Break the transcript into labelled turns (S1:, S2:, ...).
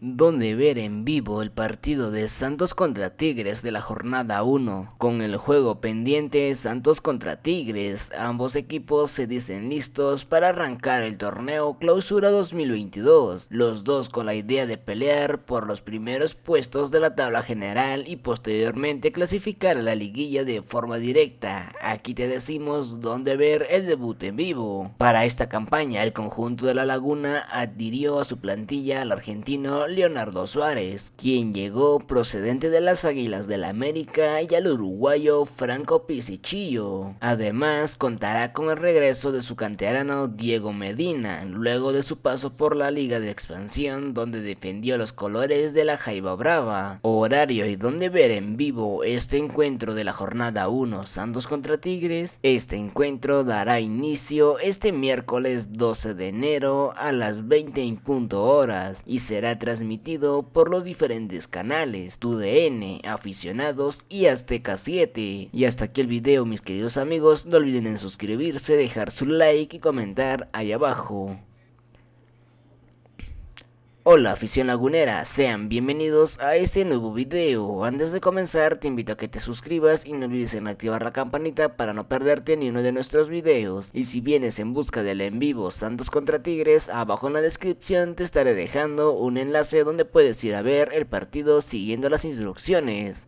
S1: donde ver en vivo el partido de Santos contra Tigres de la jornada 1. Con el juego pendiente Santos contra Tigres, ambos equipos se dicen listos para arrancar el torneo Clausura 2022, los dos con la idea de pelear por los primeros puestos de la tabla general y posteriormente clasificar a la liguilla de forma directa. Aquí te decimos dónde ver el debut en vivo. Para esta campaña el conjunto de la Laguna adhirió a su plantilla al argentino Leonardo Suárez, quien llegó procedente de las Águilas del la América y al uruguayo Franco Pisichillo. Además, contará con el regreso de su canterano Diego Medina, luego de su paso por la Liga de Expansión, donde defendió los colores de la Jaiba Brava. Horario y donde ver en vivo este encuentro de la jornada 1 Santos contra Tigres. Este encuentro dará inicio este miércoles 12 de enero a las 20 horas y será tras transmitido por los diferentes canales, TUDN, Aficionados y Azteca 7. Y hasta aquí el video mis queridos amigos, no olviden en suscribirse, dejar su like y comentar ahí abajo. Hola afición lagunera, sean bienvenidos a este nuevo video. Antes de comenzar te invito a que te suscribas y no olvides en activar la campanita para no perderte ni uno de nuestros videos. Y si vienes en busca del en vivo Santos contra Tigres, abajo en la descripción te estaré dejando un enlace donde puedes ir a ver el partido siguiendo las instrucciones.